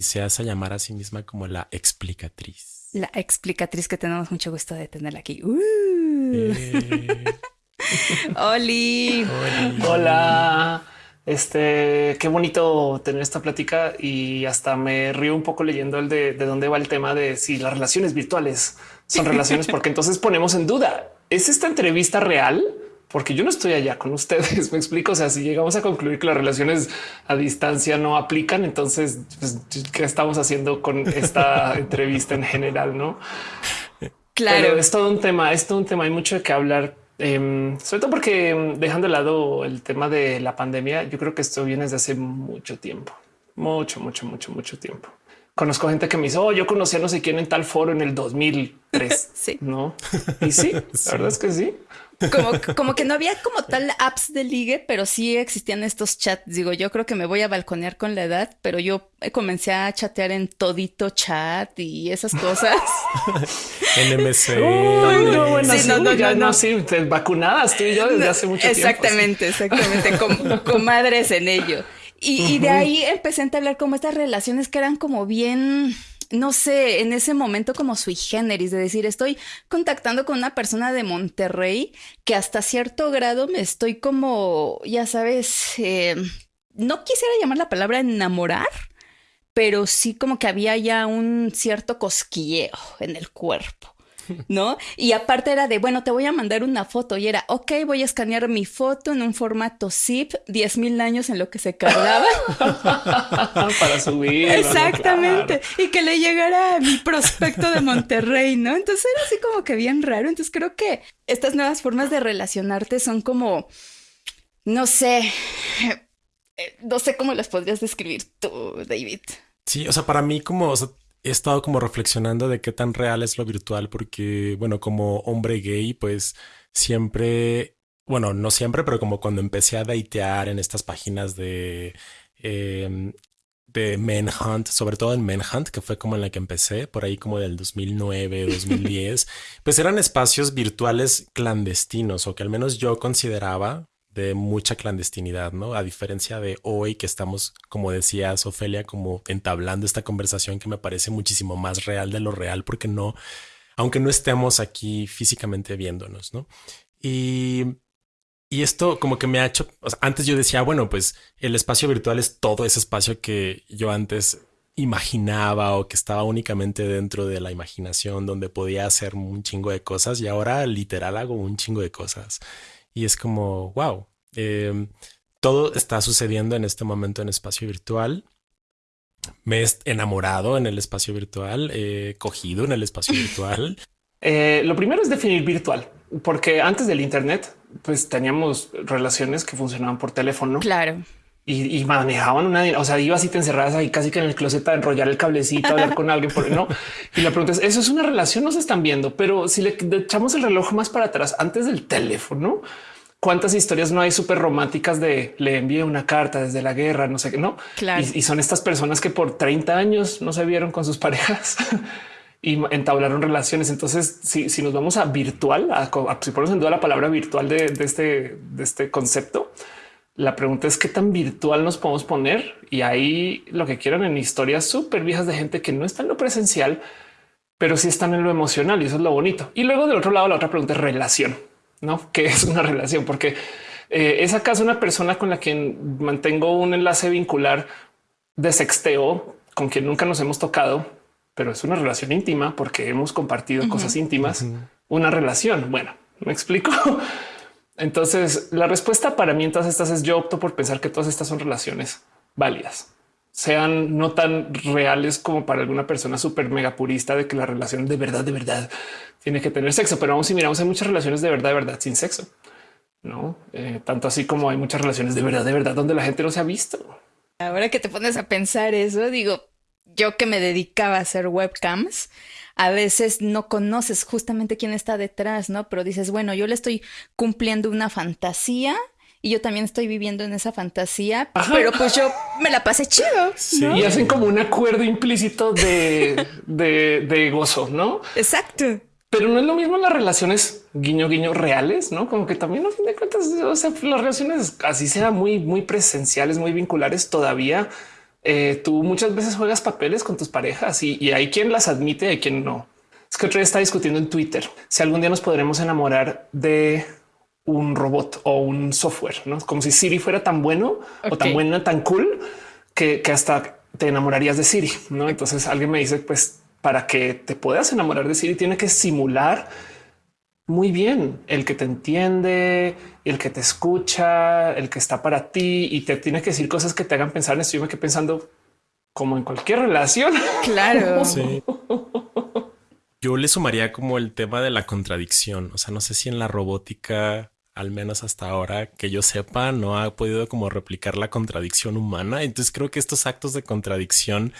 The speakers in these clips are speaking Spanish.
se hace llamar a sí misma como la explicatriz. La explicatriz que tenemos mucho gusto de tenerla aquí. Uh. Eh, Oli. Hola. Este, qué bonito tener esta plática y hasta me río un poco leyendo el de, de dónde va el tema de si las relaciones virtuales son relaciones, porque entonces ponemos en duda, ¿es esta entrevista real? Porque yo no estoy allá con ustedes, me explico, o sea, si llegamos a concluir que las relaciones a distancia no aplican, entonces, pues, ¿qué estamos haciendo con esta entrevista en general? No? Claro. Pero es todo un tema, es todo un tema, hay mucho de qué hablar. em, sobre todo porque em, dejando de lado el tema de la pandemia, yo creo que esto viene desde hace mucho tiempo, mucho, mucho, mucho, mucho tiempo. Conozco gente que me dice, oh, yo conocí a no sé quién en tal foro en el 2003. Sí. No. Y sí, la verdad es que sí. Como, como que no había como tal apps de ligue, pero sí existían estos chats. Digo, yo creo que me voy a balconear con la edad, pero yo comencé a chatear en todito chat y esas cosas. NMC. Uy, no, bueno, Sí, sí, no, no, ya no, no. sí, te- vacunadas tú y yo desde hace mucho tiempo. Exactamente, exactamente, com- comadres en ello. Y, y de ahí empecé a entablar como estas relaciones que eran como bien, no sé, en ese momento como sui generis, de decir, estoy contactando con una persona de Monterrey que hasta cierto grado me estoy como, ya sabes, eh, no quisiera llamar la palabra enamorar, pero sí como que había ya un cierto cosquilleo en el cuerpo. ¿No? Y aparte era de, bueno, te voy a mandar una foto y era, ok, voy a escanear mi foto en un formato zip, 10 mil años en lo que se cargaba. para subir. Exactamente. Y que le llegara a mi prospecto de Monterrey, ¿no? Entonces era así como que bien raro. Entonces creo que estas nuevas formas de relacionarte son como, no sé, eh, no sé cómo las podrías describir tú, David. Sí, o sea, para mí como o sea, he estado como reflexionando de qué tan real es lo virtual, porque bueno, como hombre gay, pues siempre, bueno, no siempre, pero como cuando empecé a datear en estas páginas de eh, de Manhunt, sobre todo en Manhunt, que fue como en la que empecé, por ahí como del 2009, 2010, pues eran espacios virtuales clandestinos, o que al menos yo consideraba de mucha clandestinidad, ¿no? A diferencia de hoy que estamos, como decías, Ofelia, como entablando esta conversación que me parece muchísimo más real de lo real, porque no, aunque no estemos aquí físicamente viéndonos, ¿no? Y y esto como que me ha hecho, antes yo decía, bueno, pues el espacio virtual es todo ese espacio que yo antes imaginaba o que estaba únicamente dentro de la imaginación donde podía hacer un chingo de cosas y ahora literal hago un chingo de cosas. Y es como, wow, eh, todo está sucediendo en este momento en espacio virtual. Me he enamorado en el espacio virtual, he cogido en el espacio virtual. Eh, lo primero es definir virtual, porque antes del Internet, pues teníamos relaciones que funcionaban por teléfono Claro. Y, y manejaban una, o sea, ibas y te encerrabas ahí casi que en el closet a enrollar el cablecito, a hablar con alguien, por no. Y la pregunta es: eso es una relación, no se están viendo, pero si le echamos el reloj más para atrás, antes del teléfono, cuántas historias no hay súper románticas de le envié una carta desde la guerra, no sé qué, no? Claro. Y, y son estas personas que por 30 años no se vieron con sus parejas. y entablaron relaciones. Entonces, si, si nos vamos a virtual, a, a- si ponemos en duda la palabra virtual de, de este, de este concepto, la pregunta es qué tan virtual nos podemos poner. Y ahí lo que quieran en historias súper viejas de gente que no está en lo presencial, pero sí están en lo emocional y eso es lo bonito. Y luego del otro lado, la otra pregunta es relación, no? ¿Qué es una relación? Porque eh, es acaso una persona con la que mantengo un enlace vincular de sexteo con quien nunca nos hemos tocado, pero es una relación íntima porque hemos compartido cosas íntimas, una relación. Bueno, me explico. Entonces, la respuesta para mí en todas estas es yo opto por pensar que todas estas son relaciones válidas, sean no tan reales como para alguna persona súper mega purista de que la relación de verdad, de verdad tiene que tener sexo. Pero vamos, si miramos, hay muchas relaciones de verdad, de verdad sin sexo. No Eh, tanto así como hay muchas relaciones de verdad, de verdad, donde la gente no se ha visto. Ahora que te pones a pensar eso, digo, yo que me dedicaba a hacer webcams, a veces no conoces justamente quién está detrás, ¿no? Pero dices, bueno, yo le estoy cumpliendo una fantasía y yo también estoy viviendo en esa fantasía, Ajá. pero pues yo me la pasé chido. Sí. ¿no? Y hacen como un acuerdo implícito de, de, de gozo, no? Exacto. Pero no es lo mismo las relaciones guiño guiño reales, no? Como que también a fin de cuentas, o sea, las relaciones así sean muy, muy presenciales, muy vinculares, todavía eh, tú muchas veces juegas papeles con tus parejas y, hay quien las admite y hay quien no. Es que otro día está discutiendo en Twitter si algún día nos podremos enamorar de un robot o un software, ¿no? Como si Siri fuera tan bueno o tan buena, tan cool que, que hasta te enamorarías de Siri, ¿no? Entonces alguien me dice, pues para que te puedas enamorar de Siri tiene que simular muy bien el que te entiende, el que te escucha, el que está para ti y te tiene que decir cosas que te hagan pensar en esto. Yo me quedé pensando como en cualquier relación. Claro. Sí. Yo le sumaría como el tema de la contradicción. O sea, no sé si en la robótica, al menos hasta ahora, que yo sepa, no ha podido como replicar la contradicción humana. Entonces creo que estos actos de contradicción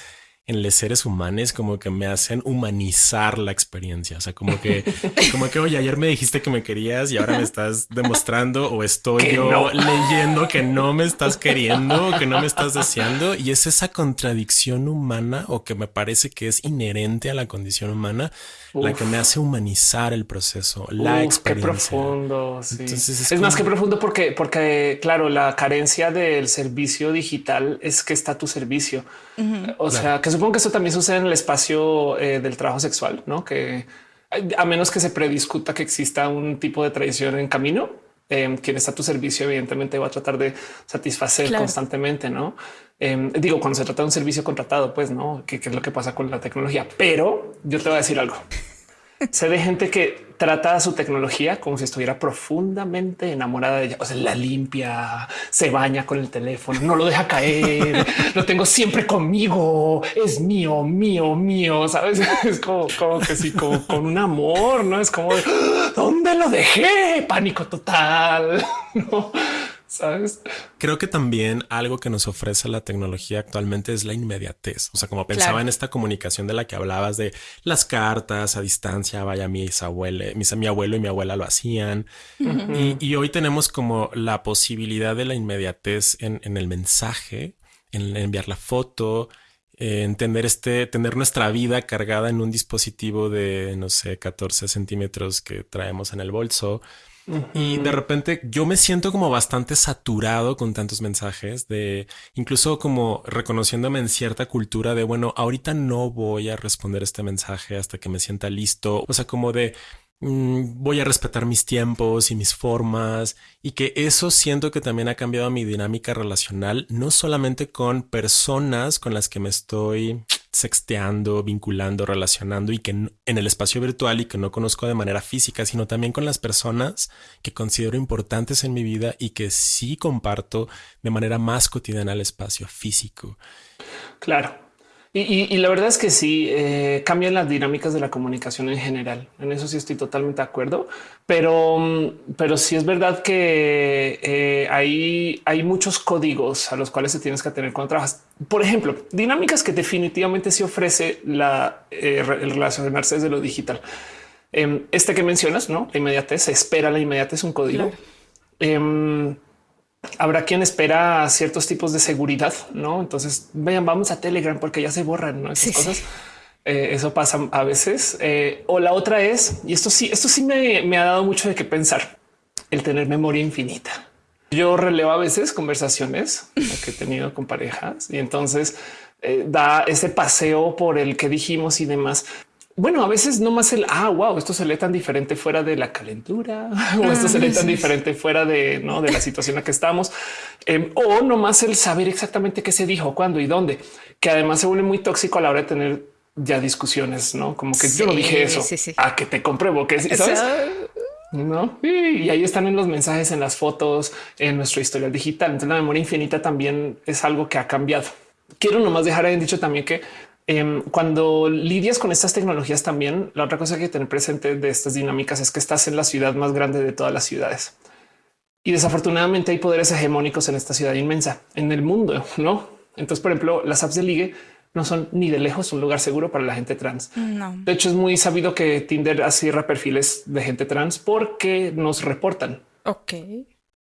en los seres humanos como que me hacen humanizar la experiencia. O sea, como que, como que, oye, ayer me dijiste que me querías y ahora me estás demostrando o estoy yo leyendo que no me estás queriendo o que no me estás deseando. Y es esa contradicción humana o que me parece que es inherente a la condición humana la que me hace humanizar el proceso, la experiencia. Qué profundo. es, más que profundo porque, porque, claro, la carencia del servicio digital es que está tu servicio. O sea, que supongo que eso también sucede en el espacio eh, del trabajo sexual, no que a menos que se prediscuta que exista un tipo de tradición en camino, eh, quien está a tu servicio, evidentemente va a tratar de satisfacer constantemente, no? Em, digo, cuando se trata de un servicio contratado, pues no, ¿Qué, es lo que pasa con la tecnología. Pero yo te voy a decir algo. Sé de gente que trata a su tecnología como si estuviera profundamente enamorada de ella. O sea, la limpia, se baña con el teléfono, no lo deja caer, lo tengo siempre conmigo, es mío, mío, mío. Sabes? Es como, que sí, como con un amor, no es como dónde lo dejé, pánico total. No ¿Sabes? Creo que también algo que nos ofrece la tecnología actualmente es la inmediatez. O sea, como pensaba en esta comunicación de la que hablabas de las cartas a distancia, vaya, mis abuelos, mis, mi abuelo y mi abuela lo hacían. y, hoy tenemos como la posibilidad de la inmediatez en, el mensaje, en, enviar la foto, entender este, tener nuestra vida cargada en un dispositivo de, no sé, 14 centímetros que traemos en el bolso. Y de repente yo me siento como bastante saturado con tantos mensajes de incluso como reconociéndome en cierta cultura de bueno, ahorita no voy a responder este mensaje hasta que me sienta listo. O sea, como de mm, voy a respetar mis tiempos y mis formas y que eso siento que también ha cambiado mi dinámica relacional, no solamente con personas con las que me estoy sexteando, vinculando, relacionando y que en el espacio virtual y que no conozco de manera física, sino también con las personas que considero importantes en mi vida y que sí comparto de manera más cotidiana el espacio físico. Claro. Y, la verdad es que sí eh, cambian las dinámicas de la comunicación en general. En eso sí estoy totalmente de acuerdo, pero, mm, pero sí es verdad que eh, hay, hay muchos códigos a los cuales se tienes que tener cuando trabajas. Por ejemplo, dinámicas que definitivamente se ofrece la, eh, el relacionarse desde lo digital. Em, este que mencionas, no la inmediatez, se espera la inmediatez, un código. Em, habrá quien espera ciertos tipos de seguridad, no? Entonces vean, vamos a Telegram porque ya se borran esas cosas. Eh, eso pasa a veces. Eh, o la otra es, y esto sí, esto sí me, ha dado mucho de qué pensar, el tener memoria infinita. Yo releo a veces conversaciones que he tenido con parejas y entonces eh, da ese paseo por el que dijimos y demás. Bueno, a veces no más el ah, wow, esto se lee tan diferente fuera de la calentura o esto se lee tan diferente fuera de, ¿no? de la situación en la que estamos em, o no más el saber exactamente qué se dijo, cuándo y dónde, que además se vuelve muy tóxico a la hora de tener ya discusiones, no como que yo no dije eso a que te compruebo que sabes. No, y ahí están en los mensajes, en las fotos, en nuestra historia digital. Entonces, la memoria infinita también es algo que ha cambiado. Quiero nomás dejar en dicho también que Em, cuando lidias con estas tecnologías también, la otra cosa que hay que tener presente de estas dinámicas es que estás en la ciudad más grande de todas las ciudades. Y desafortunadamente hay poderes hegemónicos en esta ciudad inmensa, en el mundo, ¿no? Entonces, por ejemplo, las apps de ligue no son ni de lejos un lugar seguro para la gente trans. De hecho, es muy sabido que Tinder cierra perfiles de gente trans porque nos reportan. Ok.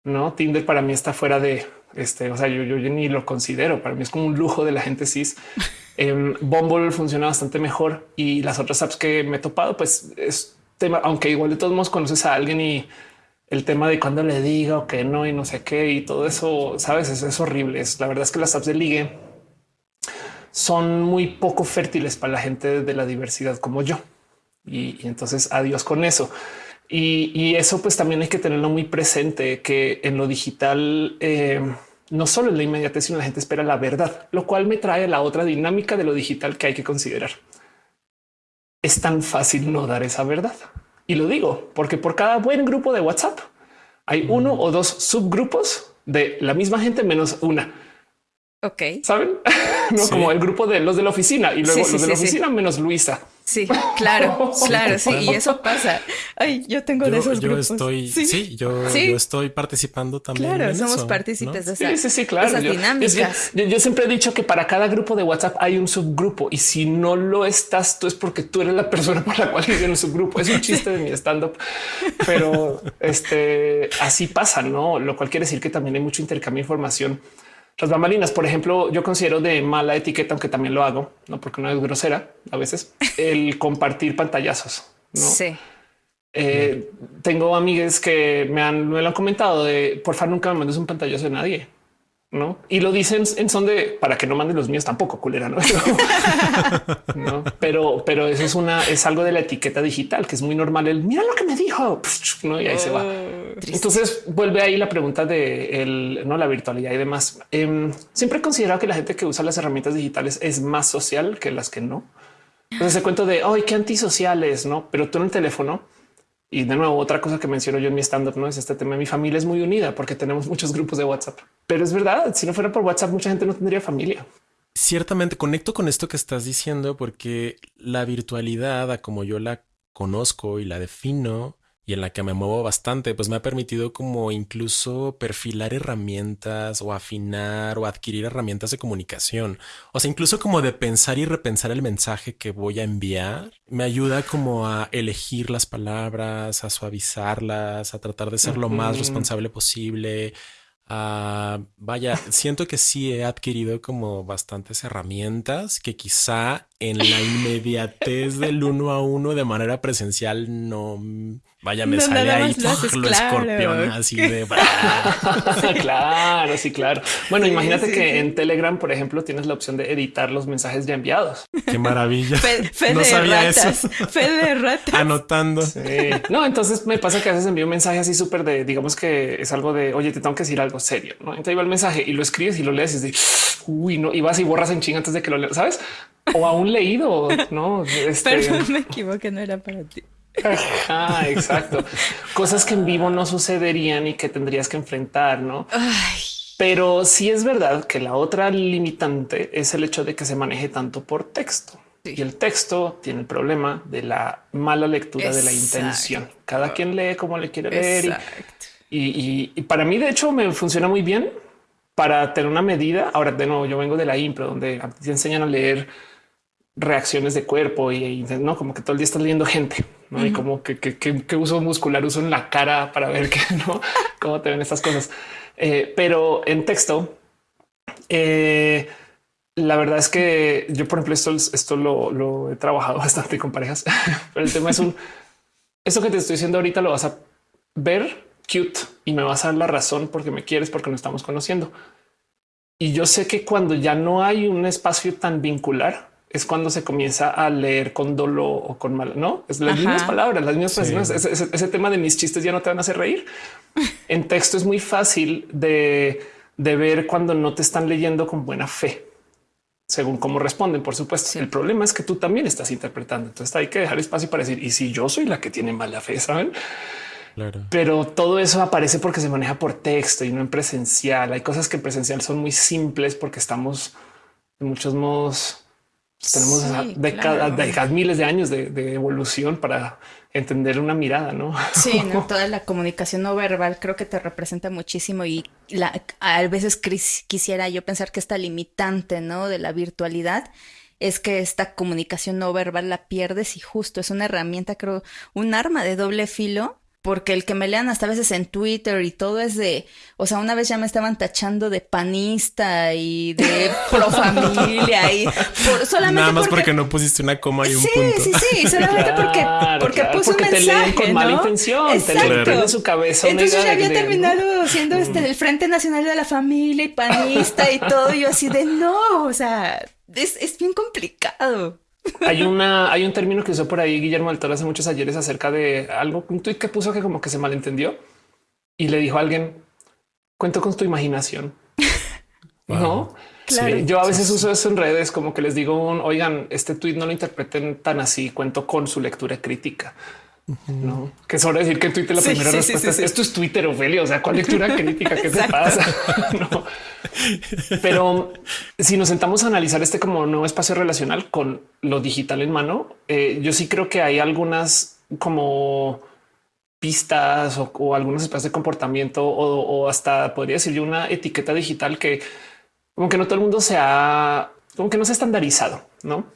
No, Tinder para mí está fuera de este, o sea, yo, yo, ni lo considero. Para mí es como un lujo de la gente cis. Eh, Bumble funciona bastante mejor y las otras apps que me he topado, pues es tema, aunque igual de todos modos conoces a alguien y el tema de cuando le diga o que no y no sé qué y todo eso, sabes, es, es horrible. Es la verdad es que las apps de ligue son muy poco fértiles para la gente de la diversidad como yo. Y, entonces adiós con eso. Y, eso pues también hay que tenerlo muy presente, que en lo digital eh, no solo es la inmediatez, sino la gente espera la verdad, lo cual me trae a la otra dinámica de lo digital que hay que considerar. Es tan fácil no dar esa verdad. Y lo digo porque por cada buen grupo de WhatsApp hay uno o dos subgrupos de la misma gente menos una. Ok. Saben? no como el grupo de los de la oficina y luego los de la oficina menos Luisa. Sí, claro, claro, sí, y eso pasa. Ay, yo tengo de esos yo Estoy, sí, yo, yo, estoy participando también. Claro, somos partícipes de esas, sí, sí, claro. dinámicas. Yo, siempre he dicho que para cada grupo de WhatsApp hay un subgrupo y si no lo estás tú es porque tú eres la persona para la cual en el subgrupo. Es un chiste de mi stand up, pero este así pasa, no? Lo cual quiere decir que también hay mucho intercambio de información las bambalinas, por ejemplo, yo considero de mala etiqueta, aunque también lo hago, no porque no es grosera a veces, el compartir pantallazos. ¿no? Sí. Eh, tengo amigas que me han, me lo han comentado de por favor nunca me mandes un pantallazo de nadie. ¿No? Y lo dicen en son de para que no manden los míos tampoco, culera, ¿no? ¿no? Pero, pero eso es una, es algo de la etiqueta digital que es muy normal. El mira lo que me dijo, ¿no? Y ahí se va. Oh, Entonces vuelve ahí la pregunta de el, no la virtualidad y demás. Em, siempre he considerado que la gente que usa las herramientas digitales es más social que las que no. Entonces se cuento de hoy qué antisociales, no? Pero tú en el teléfono y de nuevo, otra cosa que menciono yo en mi stand up no es este tema. Mi familia es muy unida porque tenemos muchos grupos de WhatsApp, pero es verdad. Si no fuera por WhatsApp, mucha gente no tendría familia. Ciertamente conecto con esto que estás diciendo porque la virtualidad, como yo la conozco y la defino, y en la que me muevo bastante, pues me ha permitido como incluso perfilar herramientas o afinar o adquirir herramientas de comunicación. O sea, incluso como de pensar y repensar el mensaje que voy a enviar. Me ayuda como a elegir las palabras, a suavizarlas, a tratar de ser lo más responsable posible. Ah, vaya, siento que sí he adquirido como bastantes herramientas que quizá en la inmediatez del uno a uno de manera presencial no Vaya, me sale ahí lo, escorpión así de... claro, sí, claro. Bueno, imagínate que en Telegram, por ejemplo, tienes la opción de editar los mensajes ya enviados. Qué maravilla. Fe, no de sabía ratas. eso. Fe de ratas. Anotando. Sí. No, entonces me pasa que a veces envío un mensaje así súper de, digamos que es algo de, oye, te tengo que decir algo serio. ¿no? Entonces va el mensaje y lo escribes y lo lees y es de, uy, no, y vas y borras en ching antes de que lo leas, ¿sabes? O a un leído, ¿no? Este... Perdón, me equivoqué, no era para ti. Ah, exacto. Cosas que en vivo no sucederían y que tendrías que enfrentar, ¿no? Pero sí es verdad que la otra limitante es el hecho de que se maneje tanto por texto. Y el texto tiene el problema de la mala lectura de la intención. Cada quien lee como le quiere leer. Y, y, para mí, de hecho, me funciona muy bien para tener una medida. Ahora, de nuevo, yo vengo de la impro, donde te enseñan a leer reacciones de cuerpo y, no como que todo el día estás leyendo gente ¿no? y como que, que, uso muscular uso en la cara para ver que no cómo te ven estas cosas. Eh, pero en texto, eh, la verdad es que yo, por ejemplo, esto, esto lo, he trabajado bastante con parejas, pero el tema es un esto que te estoy diciendo ahorita lo vas a ver cute y me vas a dar la razón porque me quieres, porque nos estamos conociendo. Y yo sé que cuando ya no hay un espacio tan vincular, es cuando se comienza a leer con dolo o con mal, no es las mismas palabras, las mismas personas. Ese, tema de mis chistes ya no te van a hacer reír. en texto es muy fácil de, ver cuando no te están leyendo con buena fe, según cómo responden. Por supuesto, el problema es que tú también estás interpretando. Entonces hay que dejar espacio para decir y si yo soy la que tiene mala fe, saben? Pero todo eso aparece porque se maneja por texto y no en presencial. Hay cosas que en presencial son muy simples porque estamos en muchos modos tenemos décadas, miles de años de, evolución para entender una mirada, ¿no? Sí, toda la comunicación no verbal creo que te representa muchísimo y a veces quisiera yo pensar que esta limitante, ¿no? De la virtualidad es que esta comunicación no verbal la pierdes y justo es una herramienta, creo, un arma de doble filo porque el que me lean hasta veces en Twitter y todo es de, o sea, una vez ya me estaban tachando de panista y de pro familia y solamente Nada más porque, no pusiste una coma y un punto. Sí, sí, sí, solamente porque, porque puse un mensaje, te leen con mala intención, Exacto. te en su cabeza. Entonces ya había terminado siendo este el Frente Nacional de la Familia y panista y todo, y yo así de no, o sea, es, es bien complicado. Hay una, hay un término que usó por ahí Guillermo del Toro hace muchos ayeres acerca de algo, un tweet que puso que como que se malentendió y le dijo a alguien, cuento con tu imaginación. No, claro. yo a veces uso eso en redes, como que les digo, un, oigan, este tweet no lo interpreten tan así, cuento con su lectura crítica. No, que es hora decir que en Twitter la primera respuesta es esto es Twitter, Ophelia. O sea, ¿cuál lectura crítica? ¿Qué te pasa? no. Pero si nos sentamos a analizar este como nuevo espacio relacional con lo digital en mano, eh, yo sí creo que hay algunas como pistas o, algunos espacios de comportamiento o, hasta podría decir yo una etiqueta digital que como que no todo el mundo se ha, como que no se ha estandarizado, no?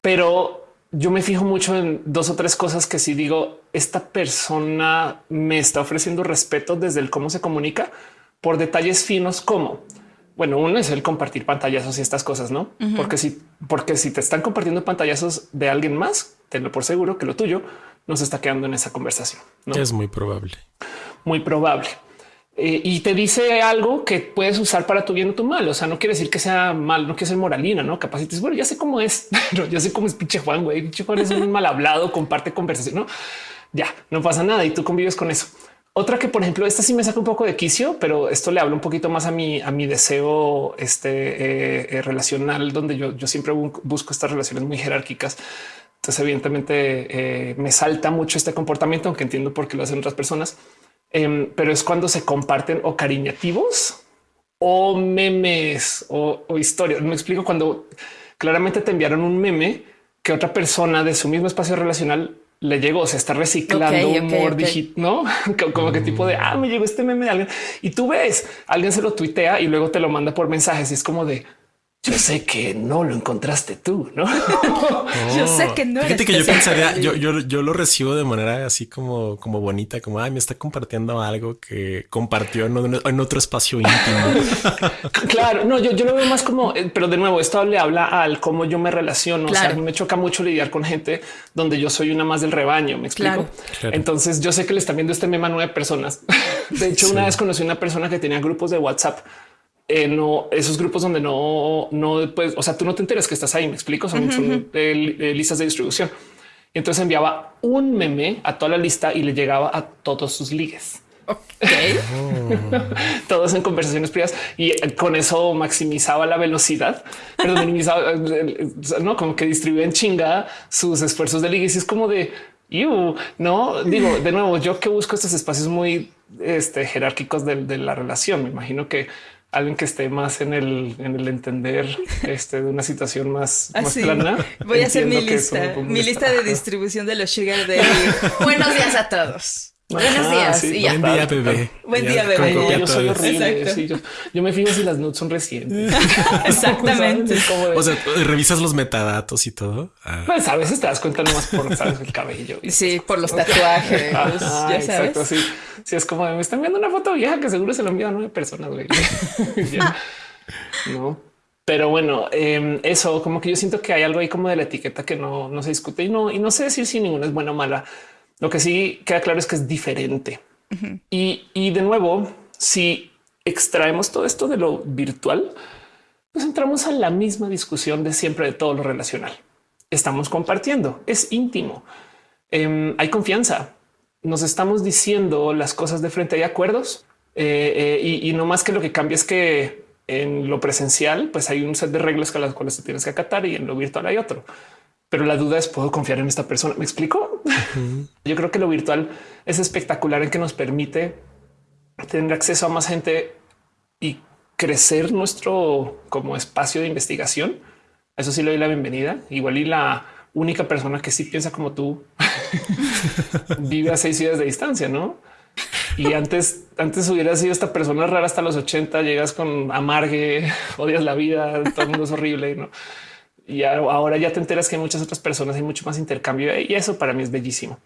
Pero yo me fijo mucho en dos o tres cosas que si digo, esta persona me está ofreciendo respeto desde el cómo se comunica por detalles finos como, bueno, uno es el compartir pantallazos y estas cosas, ¿no? Porque si, porque si te están compartiendo pantallazos de alguien más, tenlo por seguro que lo tuyo no se está quedando en esa conversación. ¿no? Es muy probable. Muy probable. Eh, y te dice algo que puedes usar para tu bien o tu mal. O sea, no quiere decir que sea mal, no quiere ser moralina, no capaz. Bueno, ya sé cómo es, pero yo sé cómo es pinche Juan. Güey, pinche Juan es un mal hablado, comparte conversación. No, ya no pasa nada y tú convives con eso. Otra que, por ejemplo, esta sí me saca un poco de quicio, pero esto le habla un poquito más a mi, a mi deseo este, eh, eh, relacional, donde yo, yo siempre busco estas relaciones muy jerárquicas. Entonces, evidentemente, me salta mucho este comportamiento, aunque entiendo por qué lo hacen otras personas Em, pero es cuando se comparten o cariñativos o memes o, historias. Me explico cuando claramente te enviaron un meme que otra persona de su mismo espacio relacional le llegó, se está reciclando humor digital, no como que tipo de ah, me llegó este meme de alguien y tú ves, alguien se lo tuitea y luego te lo manda por mensajes y es como de yo sé que no lo encontraste tú, ¿no? yo sé que no. Fíjate que yo pensaría, yo, yo, yo, lo recibo de manera así como, como bonita, como ay, me está compartiendo algo que compartió en, otro espacio íntimo. claro, no, yo, yo lo veo más como, eh, pero de nuevo, esto le habla al cómo yo me relaciono. O sea, me choca mucho lidiar con gente donde yo soy una más del rebaño. Me explico. Entonces, yo sé que le están viendo este meme a nueve personas. De hecho, una vez conocí una persona que tenía grupos de WhatsApp eh, no esos grupos donde no, no puedes, o sea, tú no te enteras que estás ahí. Me explico, son, listas de distribución. Entonces enviaba un meme a toda la lista y le llegaba a todos sus ligues. Todos en conversaciones privadas y con eso maximizaba la velocidad, pero minimizaba, no como que distribuía en chinga sus esfuerzos de ligues. Y es como de no digo de nuevo, yo que busco estos espacios muy este, jerárquicos de, de la relación. Me imagino que alguien que esté más en el, en el entender este, de una situación más, más plana. Voy a hacer mi lista, mi lista de distribución de los sugar de Buenos días a todos. Buenos días. y ya. Buen día, bebé. Buen día, bebé. Yo soy horrible. Sí, yo, yo, me fijo si las nudes son recientes. Exactamente. O sea, revisas los metadatos y todo. Ah. Pues a veces te das cuenta nomás por ¿sabes? el cabello. sí, por los tatuajes. Ah, ya sabes. Exacto, sí. sí, es como me están viendo una foto vieja que seguro se lo envían a nueve personas. Güey. no. Pero bueno, em, eso como que yo siento que hay algo ahí como de la etiqueta que no, no se discute y no, y no sé decir si ninguna es buena o mala lo que sí queda claro es que es diferente. y, de nuevo, si extraemos todo esto de lo virtual, pues entramos a la misma discusión de siempre de todo lo relacional. Estamos compartiendo, es íntimo, em, hay confianza, nos estamos diciendo las cosas de frente, hay acuerdos eh, eh, y, y, no más que lo que cambia es que en lo presencial, pues hay un set de reglas con las cuales te tienes que acatar y en lo virtual hay otro pero la duda es puedo confiar en esta persona. Me explico. Yo creo que lo virtual es espectacular en que nos permite tener acceso a más gente y crecer nuestro como espacio de investigación. Eso sí le doy la bienvenida. Igual y la única persona que sí piensa como tú vive a seis ciudades de distancia, no? Y antes, antes hubiera sido esta persona rara hasta los 80, llegas con amargue, odias la vida, todo el mundo es horrible, ¿no? Y ahora ya te enteras que hay muchas otras personas, hay mucho más intercambio y eso para mí es bellísimo.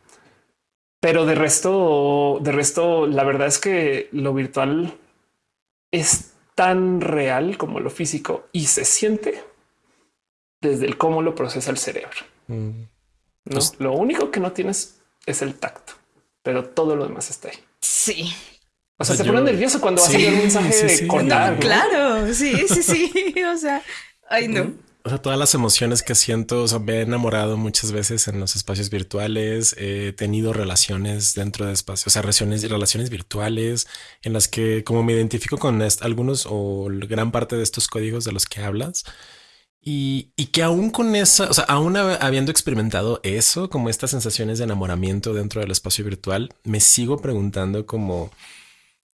Pero de resto, de resto, la verdad es que lo virtual es tan real como lo físico y se siente desde el cómo lo procesa el cerebro. Mm. No, lo único que no tienes es el tacto, pero todo lo demás está ahí. Sí. O sea, se pone nervioso cuando va a salir un mensaje de cortar. Claro, sí, sí, sí. o sea, ay, no. O sea, todas las emociones que siento, o sea, me he enamorado muchas veces en los espacios virtuales, he tenido relaciones dentro de espacios, o sea, relaciones, relaciones virtuales en las que como me identifico con algunos o gran parte de estos códigos de los que hablas, y, y, que aún con esa, o sea, aún habiendo experimentado eso, como estas sensaciones de enamoramiento dentro del espacio virtual, me sigo preguntando como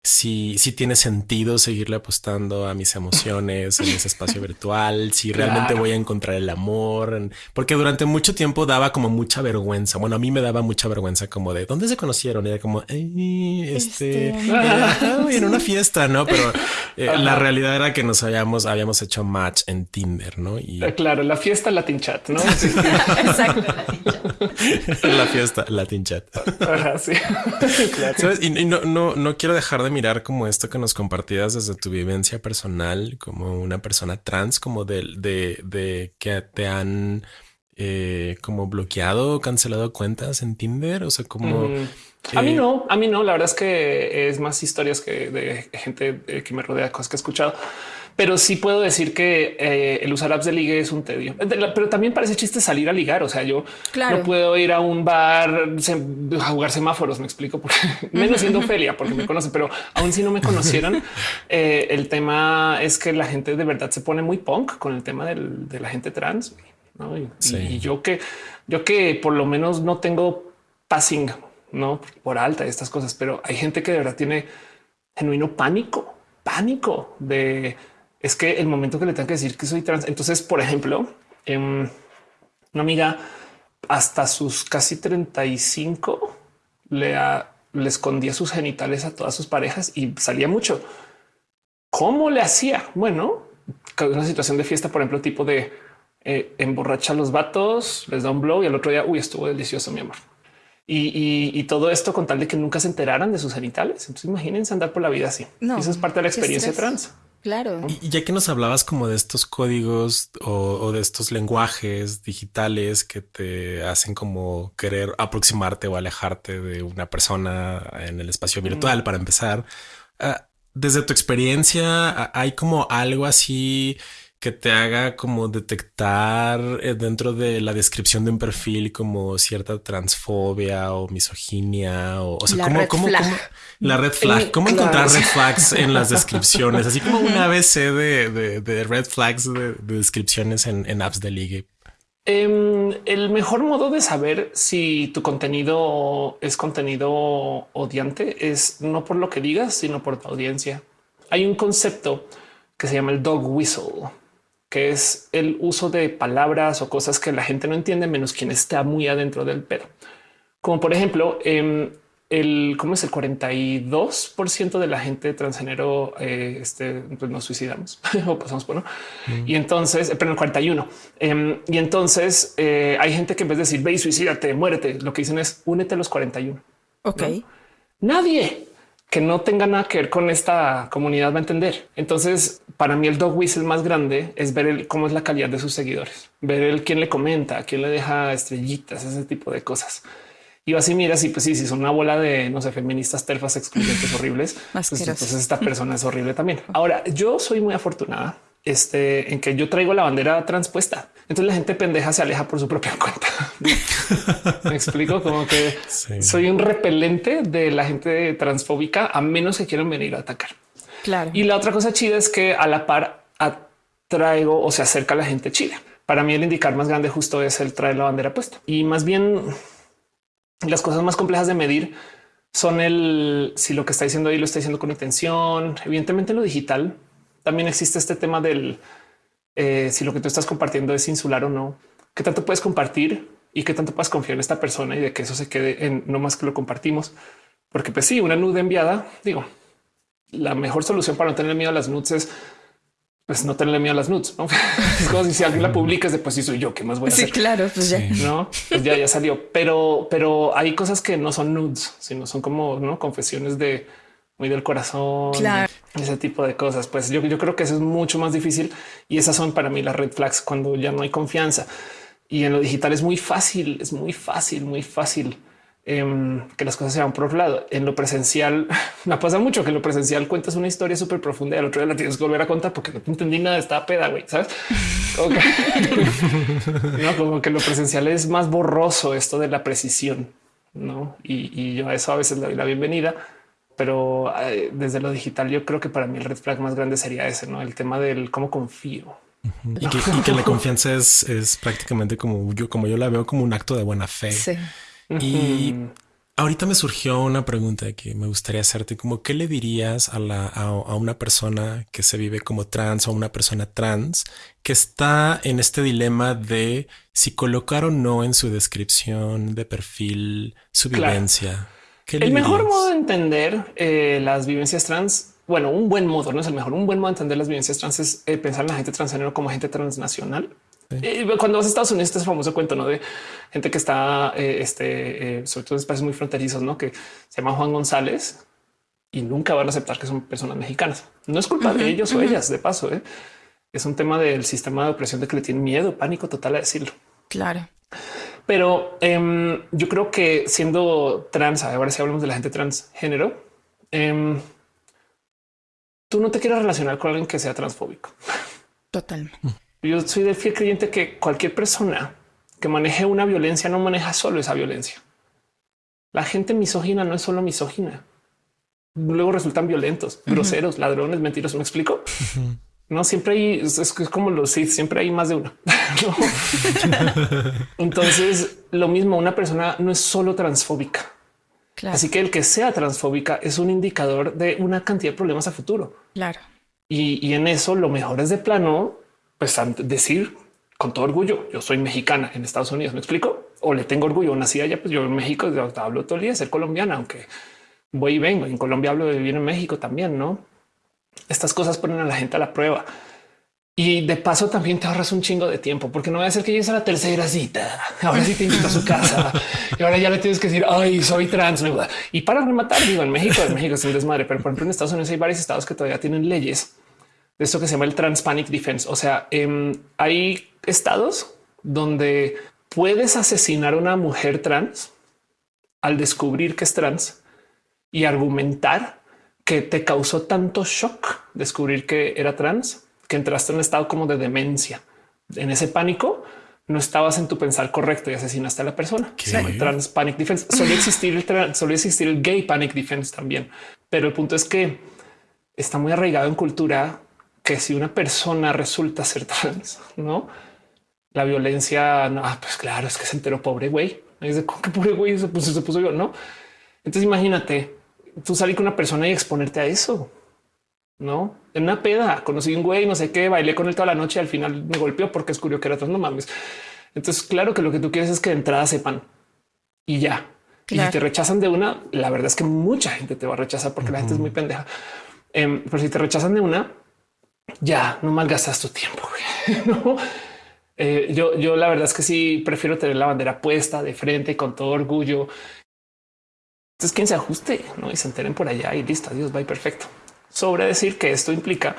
si, si tiene sentido seguirle apostando a mis emociones en ese espacio virtual, si realmente voy a encontrar el amor, porque durante mucho tiempo daba como mucha vergüenza. Bueno, a mí me daba mucha vergüenza como de dónde se conocieron. Y era como, este, este... en una fiesta, no? Pero eh, la realidad era que nos habíamos, habíamos hecho match en Tinder, no? Y eh, claro, la fiesta Latin Chat, no? Exacto, la fiesta Latin Chat. sí. Y, y no, no, no quiero dejar de mirar como esto que nos compartías desde tu vivencia personal, como una persona trans, como de, de, de que te han eh, como bloqueado o cancelado cuentas en Tinder. O sea, como... A mí no, a mí no. La verdad es que es más historias que de gente eh, que me rodea, cosas que he escuchado pero sí puedo decir que eh, el usar apps de ligue es un tedio. Pero también parece chiste salir a ligar. O sea, yo no puedo ir a un bar a jugar semáforos. Me explico porque menos siendo Ophelia, porque me conocen, pero aún si no me conocieron, eh, el tema es que la gente de verdad se pone muy punk con el tema de la gente trans. Y, yo que yo que por lo menos no tengo passing, no por alta estas cosas, pero hay gente que de verdad tiene genuino pánico, pánico de es que el momento que le tengo que decir que soy trans, entonces, por ejemplo, em, una amiga hasta sus casi 35 le, le escondía sus genitales a todas sus parejas y salía mucho. ¿Cómo le hacía? Bueno, una situación de fiesta, por ejemplo, tipo de eh, emborracha a los vatos, les da un blow y al otro día, uy, estuvo delicioso, mi amor. Y, todo esto con tal de que nunca se enteraran de sus genitales. Entonces imagínense andar por la vida así. Eso es parte de la experiencia trans. Claro. Y ya que nos hablabas como de estos códigos o, de estos lenguajes digitales que te hacen como querer aproximarte o alejarte de una persona en el espacio virtual para empezar, ah, desde tu experiencia, ¿hay como algo así que te haga como detectar eh, dentro de la descripción de un perfil como cierta transfobia o misoginia o, o sea, la red flag. la red flag, cómo encontrar red flags en las descripciones, así como una ABC de, de, red flags de, descripciones en, apps de ligue. Em, el mejor modo de saber si tu contenido es contenido odiante es no por lo que digas, sino por tu audiencia. Hay un concepto que se llama el dog whistle que es el uso de palabras o cosas que la gente no entiende, menos quien está muy adentro del pedo. Como por ejemplo, em, el cómo es el 42 de la gente transgénero eh, este, pues nos suicidamos o pasamos por no. Mm. Y entonces, pero el 41. Em, y entonces eh, hay gente que en vez de decir ve y suicídate, muérete, lo que dicen es únete a los 41. Ok. Nadie que no tenga nada que ver con esta comunidad va a entender. Entonces, para mí el dog whistle más grande es ver cómo es la calidad de sus seguidores, ver el quién le comenta, quién le deja estrellitas, ese tipo de cosas. Y así mira, si pues sí, si son una bola de no sé, feministas terfas excluyentes horribles, pues, entonces esta persona es horrible también. Ahora, yo soy muy afortunada este, en que yo traigo la bandera transpuesta. Entonces la gente pendeja se aleja por su propia cuenta. Me explico como que soy un repelente de la gente transfóbica a menos que quieran venir a atacar. Claro. Y la otra cosa chida es que a la par atraigo o se acerca a la gente chida. Para mí el indicar más grande justo es el traer la bandera puesta y más bien las cosas más complejas de medir son el si lo que está diciendo ahí lo está diciendo con intención. Evidentemente lo digital también existe este tema del eh, si lo que tú estás compartiendo es insular o no, qué tanto puedes compartir y qué tanto puedes confiar en esta persona y de que eso se quede en no más que lo compartimos. Porque pues sí, una nude enviada, digo, la mejor solución para no tener miedo a las nudes es pues no tenerle miedo a las nudes. ¿no? es como si, alguien la publica, después si soy yo, ¿qué más voy a hacer? Sí, claro, pues ya. No, pues ya, ya salió. Pero, pero hay cosas que no son nudes, sino son como ¿no? confesiones de muy del corazón, ese tipo de cosas. Pues yo, yo creo que eso es mucho más difícil y esas son para mí las red flags cuando ya no hay confianza. Y en lo digital es muy fácil, es muy fácil, muy fácil em, que las cosas se van por otro lado. En lo presencial me pasa mucho que en lo presencial cuentas una historia súper profunda y al otro día la tienes que volver a contar porque no te entendí nada de esta peda, güey, ¿sabes? no, como que lo presencial es más borroso esto de la precisión, ¿no? Y, yo a eso a veces le doy la bienvenida, pero eh, desde lo digital yo creo que para mí el red flag más grande sería ese, ¿no? El tema del cómo confío. Y, que, la confianza es, es prácticamente como yo, como yo la veo como un acto de buena fe. Sí. Y ahorita me surgió una pregunta que me gustaría hacerte, como qué le dirías a, la, a, una persona que se vive como trans o a una persona trans que está en este dilema de si colocar o no en su descripción de perfil su vivencia. El mejor modo de entender eh, las vivencias trans bueno, un buen modo, no es el mejor, un buen modo de entender las vivencias trans es eh, pensar en la gente transgénero como gente transnacional. Eh, cuando vas a Estados Unidos, este famoso cuento ¿no? de gente que está, eh, este, sobre todo en espacios muy fronterizos, ¿no? que se llama Juan González y nunca van a aceptar que son personas mexicanas. No es culpa de ellos o ellas, de paso. Es un tema del sistema de opresión de que le tienen miedo, pánico total a decirlo. Claro. Pero em, yo creo que siendo trans, ahora si hablamos de la gente transgénero, eh, tú no te quieres relacionar con alguien que sea transfóbico. Totalmente. Yo soy de fiel creyente que cualquier persona que maneje una violencia no maneja solo esa violencia. La gente misógina no es solo misógina. Luego resultan violentos, groseros, ladrones, mentirosos. ¿Me explico? No siempre hay, es, como los sí, siempre hay más de una. Entonces, lo mismo, una persona no es solo transfóbica. Así que el que sea transfóbica es un indicador de una cantidad de problemas a futuro. Claro. Y, en eso lo mejor es de plano, pues decir con todo orgullo, yo soy mexicana en Estados Unidos, ¿me explico? O le tengo orgullo, nací allá, pues yo en México hablo todo el día, ser colombiana, aunque voy y vengo. En Colombia hablo de vivir en México también, ¿no? Estas cosas ponen a la gente a la prueba. Y de paso también te ahorras un chingo de tiempo, porque no va a ser que llegues a la tercera cita. Ahora sí te invito a su casa y ahora ya le tienes que decir, ay, soy trans. Y para rematar, digo, en México, en México es un desmadre, pero por ejemplo en Estados Unidos hay varios estados que todavía tienen leyes de esto que se llama el Trans Panic Defense. O sea, em, hay estados donde puedes asesinar a una mujer trans al descubrir que es trans y argumentar que te causó tanto shock descubrir que era trans que entraste en un estado como de demencia. En ese pánico no estabas en tu pensar correcto y asesinaste a la persona. trans panic defense. Solía existir el solía existir el gay panic defense también. Pero el punto es que está muy arraigado en cultura que si una persona resulta ser trans, no la violencia, no, ah, pues claro, es que se enteró pobre güey. Es de qué pobre güey se puso, se puso yo, no? Entonces imagínate tú salir con una persona y exponerte a eso no en una peda. Conocí un güey, no sé qué, bailé con él toda la noche. Y al final me golpeó porque descubrió que era trans. No mames. Entonces, claro que lo que tú quieres es que de entrada sepan y ya. Y si te rechazan de una, la verdad es que mucha gente te va a rechazar porque la gente es muy pendeja. Em, pero si te rechazan de una, ya no malgastas tu tiempo. no, eh, yo, yo la verdad es que sí prefiero tener la bandera puesta de frente con todo orgullo. Entonces, quien se ajuste ¿no? y se enteren por allá y listo. Adiós, va perfecto sobre decir que esto implica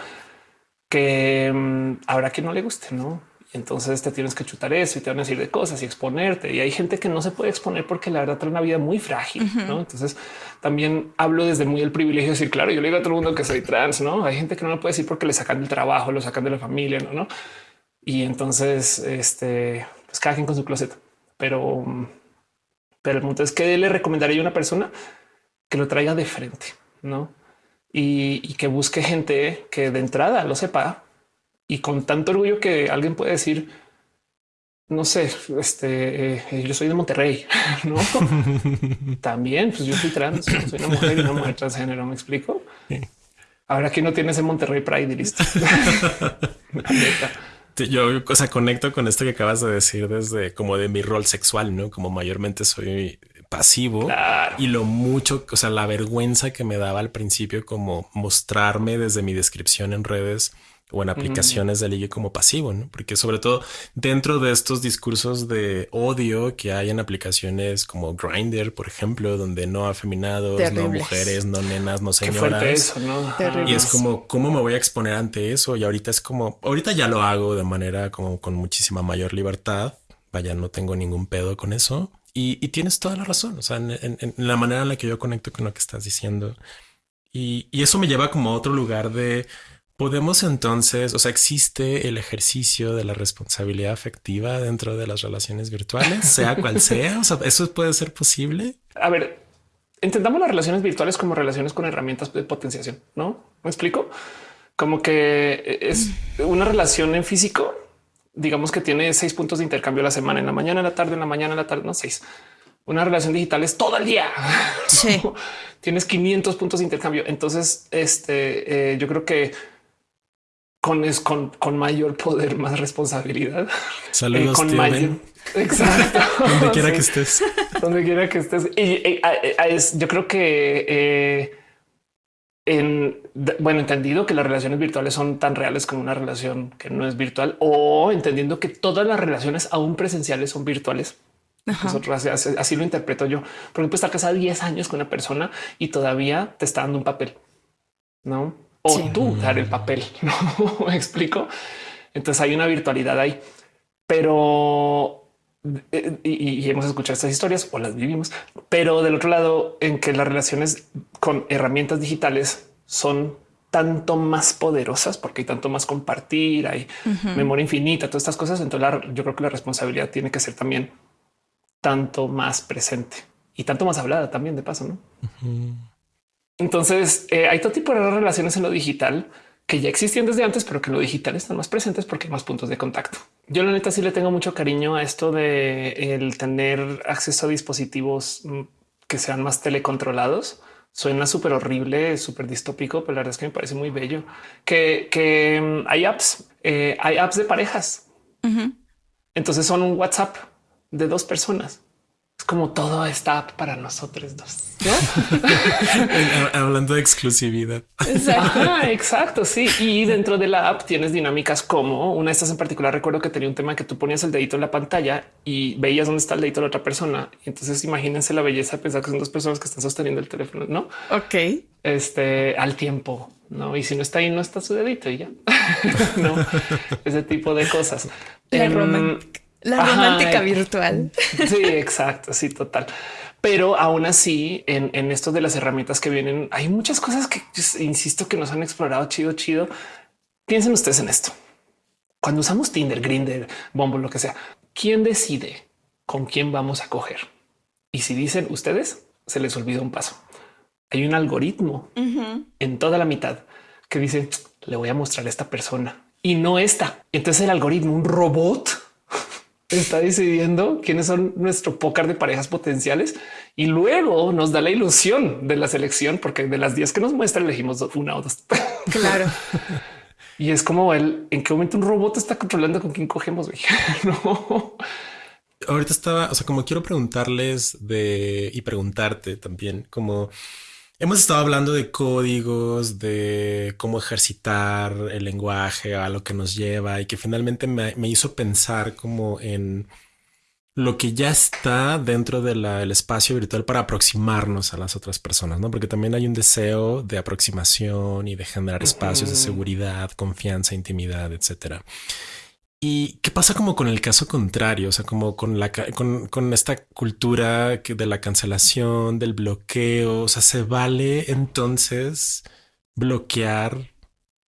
que mm, habrá quien no le guste, no? entonces te tienes que chutar eso y te van a decir de cosas y exponerte. Y hay gente que no se puede exponer porque la verdad trae una vida muy frágil. ¿no? Entonces también hablo desde muy el privilegio de decir, claro, yo le digo a todo el mundo que soy trans, no hay gente que no lo puede decir porque le sacan del trabajo, lo sacan de la familia, no? ¿no? Y entonces, este, pues cada quien con su closet. Pero, mm, pero el punto es que le recomendaría a una persona que lo traiga de frente, no? y, que busque gente que de entrada lo sepa y con tanto orgullo que alguien puede decir, no sé, este, eh, yo soy de Monterrey, no? También, pues yo soy trans, soy una mujer y una mujer transgénero, ¿me explico? Ahora aquí no tienes en Monterrey Pride y listo. yo, o sea, conecto con esto que acabas de decir desde como de mi rol sexual, ¿no? Como mayormente soy pasivo y lo mucho, o sea, la vergüenza que me daba al principio como mostrarme desde mi descripción en redes o en aplicaciones de ligue como pasivo, ¿no? Porque sobre todo dentro de estos discursos de odio que hay en aplicaciones como Grindr, por ejemplo, donde no afeminados, no mujeres, no nenas, no señoras. Y es como, ¿cómo me voy a exponer ante eso? Y ahorita es como, ahorita ya lo hago de manera como con muchísima mayor libertad. Vaya, no tengo ningún pedo con eso Y, tienes toda la razón, o sea, en, la manera en la que yo conecto con lo que estás diciendo. Y, y eso me lleva como a otro lugar de Podemos entonces, o sea, existe el ejercicio de la responsabilidad afectiva dentro de las relaciones virtuales, sea cual sea. O sea, eso puede ser posible. A ver, entendamos las relaciones virtuales como relaciones con herramientas de potenciación. No me explico como que es una relación en físico. Digamos que tiene seis puntos de intercambio a la semana, en la mañana, en la tarde, en la mañana, en la tarde, no seis. Una relación digital es todo el día. Sí. Tienes 500 puntos de intercambio. Entonces, este, eh, yo creo que con, es con, con mayor poder, más responsabilidad. Saludos, eh, con mayor, Exacto. Donde quiera que estés. Donde quiera que estés. Y, es, yo creo que eh, en bueno, entendido que las relaciones virtuales son tan reales como una relación que no es virtual, o entendiendo que todas las relaciones aún presenciales son virtuales. así, lo interpreto yo. Por ejemplo, estar casada 10 años con una persona y todavía te está dando un papel, no? O tú dar el papel. No me explico. Entonces hay una virtualidad ahí, pero eh, y, hemos escuchado estas historias o las vivimos, pero del otro lado, en que las relaciones con herramientas digitales son tanto más poderosas porque hay tanto más compartir, hay memoria infinita, todas estas cosas. Entonces, yo creo que la responsabilidad tiene que ser también tanto más presente y tanto más hablada también de paso. No? Entonces eh, hay todo tipo de relaciones en lo digital que ya existían desde antes, pero que en lo digital están más presentes porque hay más puntos de contacto. Yo la neta sí le tengo mucho cariño a esto de el tener acceso a dispositivos mm, que sean más telecontrolados. Suena súper horrible, súper distópico, pero la verdad es que me parece muy bello que, mm, hay apps, eh, hay apps de parejas. Entonces son un WhatsApp de dos personas es como todo está para nosotros dos. Hablando de exclusividad. Exacto. sí. Y dentro de la app tienes dinámicas como una de estas en particular. Recuerdo que tenía un tema que tú ponías el dedito en la pantalla y veías dónde está el dedito de la otra persona. Y entonces imagínense la belleza de pensar que son dos personas que están sosteniendo el teléfono, no? Ok. Este al tiempo, no? Y si no está ahí, no está su dedito y ya no ese tipo de cosas. La em, la romántica virtual. Sí, exacto. Sí, total. Pero aún así, en, en esto de las herramientas que vienen, hay muchas cosas que insisto que nos han explorado chido, chido. Piensen ustedes en esto. Cuando usamos Tinder, Grinder, Bombo, lo que sea, ¿quién decide con quién vamos a coger? Y si dicen ustedes, se les olvida un paso. Hay un algoritmo en toda la mitad que dice le voy a mostrar a esta persona y no esta. Entonces el algoritmo, un robot está decidiendo quiénes son nuestro pócar de parejas potenciales y luego nos da la ilusión de la selección, porque de las 10 que nos muestra elegimos una o dos. Claro. y es como el en qué momento un robot está controlando con quién cogemos. no. Ahorita estaba, o sea, como quiero preguntarles de y preguntarte también, como Hemos estado hablando de códigos, de cómo ejercitar el lenguaje a lo que nos lleva y que finalmente me, hizo pensar como en lo que ya está dentro del espacio virtual para aproximarnos a las otras personas, ¿no? Porque también hay un deseo de aproximación y de generar espacios de seguridad, confianza, intimidad, etcétera. ¿Y qué pasa como con el caso contrario? O sea, como con la con, esta cultura de la cancelación, del bloqueo. O sea, ¿se vale entonces bloquear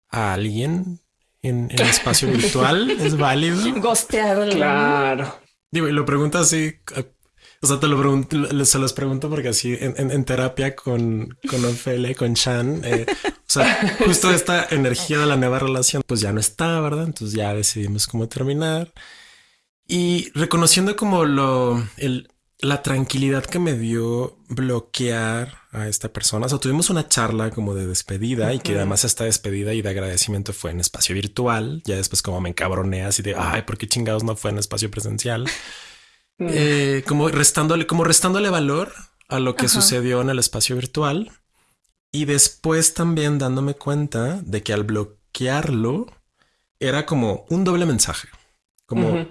a alguien en, el espacio virtual? ¿Es válido? Gostearlo. Claro. Digo, y lo pregunto así o sea, te lo pregunto, se los pregunto porque así en, terapia con, con Ophelia, con Chan, eh, o sea, justo esta energía de la nueva relación, pues ya no está, ¿verdad? Entonces ya decidimos cómo terminar y reconociendo como lo, el, la tranquilidad que me dio bloquear a esta persona. O sea, tuvimos una charla como de despedida y que además esta despedida y de agradecimiento fue en espacio virtual. Ya después como me encabroné así de, ay, ¿por qué chingados no fue en espacio presencial? Mm. Eh, como restándole, como restándole valor a lo que sucedió en el espacio virtual. Y después también dándome cuenta de que al bloquearlo era como un doble mensaje. Como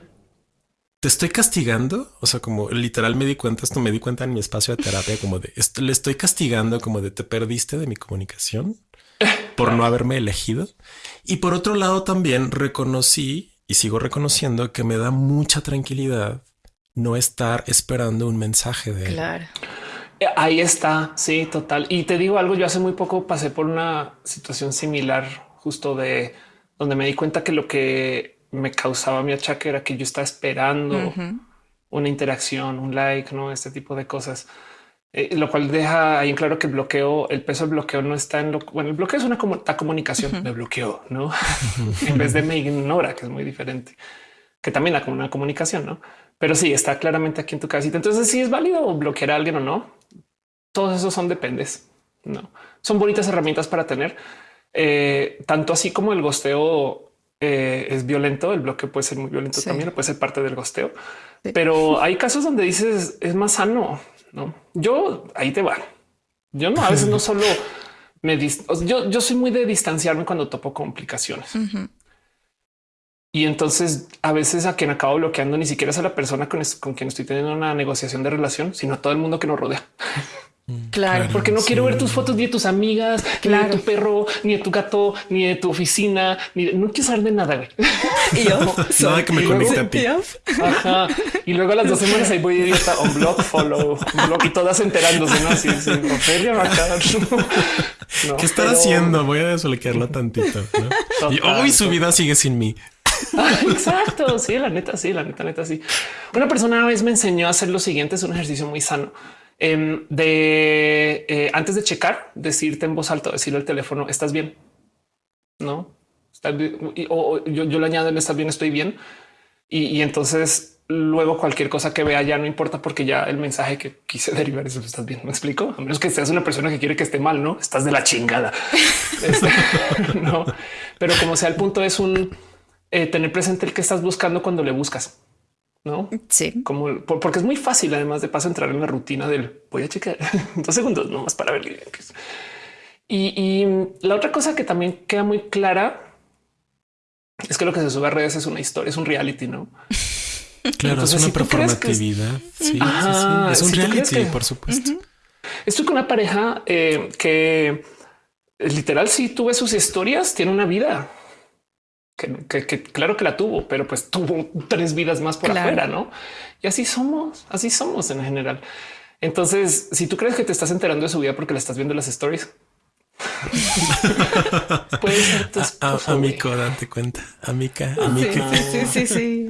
te estoy castigando. O sea, como literal me di cuenta, esto me di cuenta en mi espacio de terapia, como de esto le estoy castigando, como de te perdiste de mi comunicación por no haberme elegido. Y por otro lado, también reconocí y sigo reconociendo que me da mucha tranquilidad no estar esperando un mensaje de él. Claro. Eh, ahí está, sí, total. Y te digo algo, yo hace muy poco pasé por una situación similar, justo de donde me di cuenta que lo que me causaba mi achaque era que yo estaba esperando una interacción, un like, no este tipo de cosas. Eh, lo cual deja ahí en claro que el bloqueo, el peso del bloqueo no está en lo bueno. El bloqueo es una comunicación de bloqueo, no en vez de me ignora, que es muy diferente, que también da como una comunicación, no? Pero sí está claramente aquí en tu casita. Entonces, si es válido bloquear a alguien o no, todos esos son dependes. No son bonitas herramientas para tener, eh, tanto así como el gosteo eh, es violento. El bloqueo puede ser muy violento también, puede ser parte del gosteo, pero hay casos donde dices es más sano. No, yo ahí te va. Yo no, a veces no solo me yo, yo soy muy de distanciarme cuando topo complicaciones. Y entonces a veces a quien acabo bloqueando ni siquiera es a la persona con, con quien estoy teniendo una negociación de relación, sino a todo el mundo que nos rodea. Claro. Porque no quiero ver tus fotos ni de tus amigas, ni de tu perro, ni de tu gato, ni de tu oficina, ni no quiero saber de nada. Güey. Y yo, nada que me conecte a ti. Ajá. Y luego a las dos semanas ahí voy a un blog, follow, un blog y todas enterándose, ¿no? Así, así no, ¿Qué estar haciendo? Voy a desbloquearlo tantito. y hoy su vida sigue sin mí. exacto. Sí, la neta, sí, la neta, neta, sí. Una persona una vez me enseñó a hacer lo siguiente. Es un ejercicio muy sano Em, de eh, antes de checar, decirte en voz alta, decirle al teléfono, estás bien, no O, yo, yo, le añado, estás bien, estoy bien. Y, entonces luego cualquier cosa que vea ya no importa porque ya el mensaje que quise derivar es estás bien. Me explico. A menos que seas una persona que quiere que esté mal, no estás de la chingada. Este, no, pero como sea, el punto es un eh, tener presente el que estás buscando cuando le buscas. No, sí, como porque es muy fácil. Además de paso, entrar en la rutina del voy a checar dos segundos nomás para ver. Y, y la otra cosa que también queda muy clara es que lo que se sube a redes es una historia, es un reality, no? Claro, es una performatividad. Sí, es un reality, por supuesto. Estoy con una pareja eh, que literal, si tú ves sus historias, tiene una vida que, claro que la tuvo, pero pues tuvo tres vidas más por afuera, ¿no? Y así somos, así somos en general. Entonces, si tú crees que te estás enterando de su vida porque le estás viendo las stories, puede ser tu Amico, date cuenta. Amica, amica. Sí, sí, sí,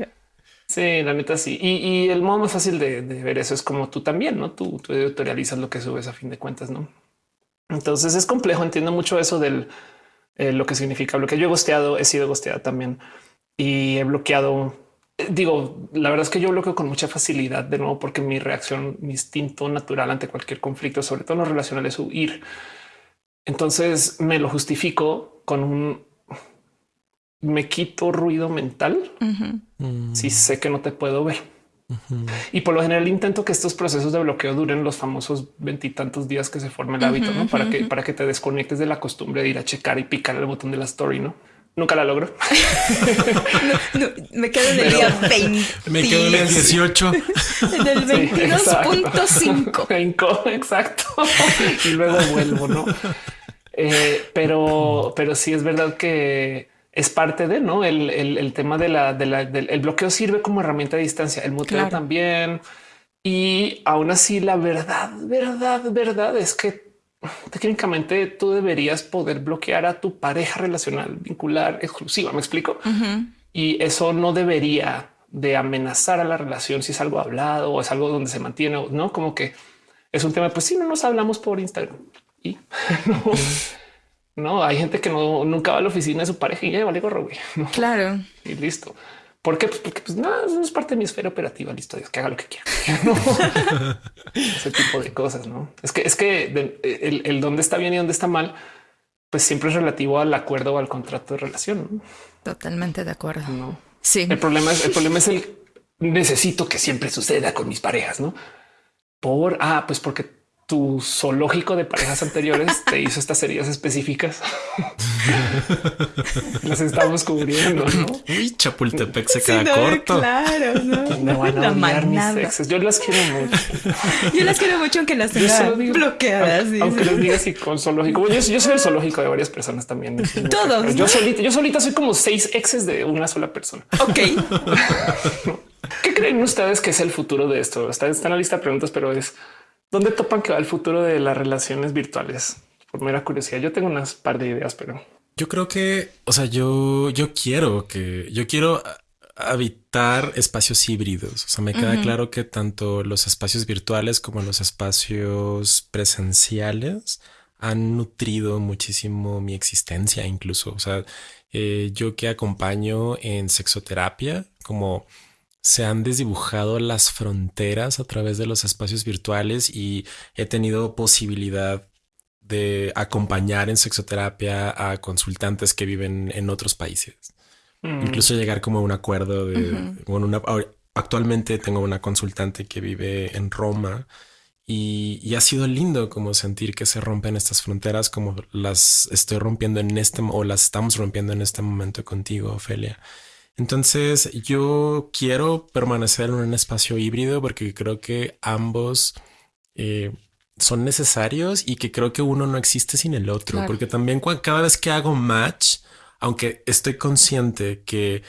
sí. la neta sí. Y, el modo más fácil de, ver eso es como tú también, ¿no? Tú, tú editorializas lo que subes a fin de cuentas, ¿no? Entonces es complejo. Entiendo mucho eso del eh, lo que significa bloquear. Yo he gosteado, he sido gosteada también y he bloqueado. Eh, digo, la verdad es que yo bloqueo con mucha facilidad de nuevo porque mi reacción, mi instinto natural ante cualquier conflicto, sobre todo en lo relacional, es huir. Entonces me lo justifico con un me quito ruido mental si sé que no te puedo ver. Y por lo general intento que estos procesos de bloqueo duren los famosos veintitantos días que se forma el hábito, ¿no? Para que para que te desconectes de la costumbre de ir a checar y picar el botón de la story, ¿no? Nunca la logro. me quedo en el día 20. Me quedo en el 18. en el 22.5. exacto. y luego vuelvo, ¿no? Eh, pero, pero sí es verdad que es parte de no el, tema de la, del bloqueo sirve como herramienta de distancia, el muteo también. Y aún así, la verdad, verdad, verdad es que técnicamente tú deberías poder bloquear a tu pareja relacional, vincular, exclusiva. Me explico. Y eso no debería de amenazar a la relación si es algo hablado o es algo donde se mantiene, no como que es un tema. Pues si no nos hablamos por Instagram y no. No hay gente que no nunca va a la oficina de su pareja y ya vale gorro. Güey. Claro. Y listo. ¿Por qué? Pues porque pues, no, es parte de mi esfera operativa. Listo, Dios que haga lo que quiera. Ese tipo de cosas. No es que es que el, el, dónde está bien y dónde está mal, pues siempre es relativo al acuerdo o al contrato de relación. Totalmente de acuerdo. No. Sí. El problema es el problema es el necesito que siempre suceda con mis parejas, no por ah, pues porque tu zoológico de parejas anteriores te hizo estas heridas específicas. Las estamos cubriendo. ¿no? Uy, Chapultepec se queda corto. Claro, no. Me van a odiar mis exes. Yo las quiero mucho. Yo las quiero mucho aunque las tenga bloqueadas. Aunque, les diga así con zoológico. Yo, soy el zoológico de varias personas también. Todos. Yo solita, yo solita soy como seis exes de una sola persona. Ok. ¿Qué creen ustedes que es el futuro de esto? Está, está en la lista de preguntas, pero es ¿dónde topan que va el futuro de las relaciones virtuales? Por mera curiosidad, yo tengo unas par de ideas, pero yo creo que, o sea, yo, yo quiero que yo quiero habitar espacios híbridos. O sea, me queda claro que tanto los espacios virtuales como los espacios presenciales han nutrido muchísimo mi existencia, incluso. O sea, eh, yo que acompaño en sexoterapia, como se han desdibujado las fronteras a través de los espacios virtuales y he tenido posibilidad de acompañar en sexoterapia a consultantes que viven en otros países. Mm. Incluso llegar como a un acuerdo de, bueno, actualmente tengo una consultante que vive en Roma y, ha sido lindo como sentir que se rompen estas fronteras como las estoy rompiendo en este o las estamos rompiendo en este momento contigo, Ofelia. Entonces yo quiero permanecer en un espacio híbrido porque creo que ambos eh, son necesarios y que creo que uno no existe sin el otro, porque también cada vez que hago match, aunque estoy consciente que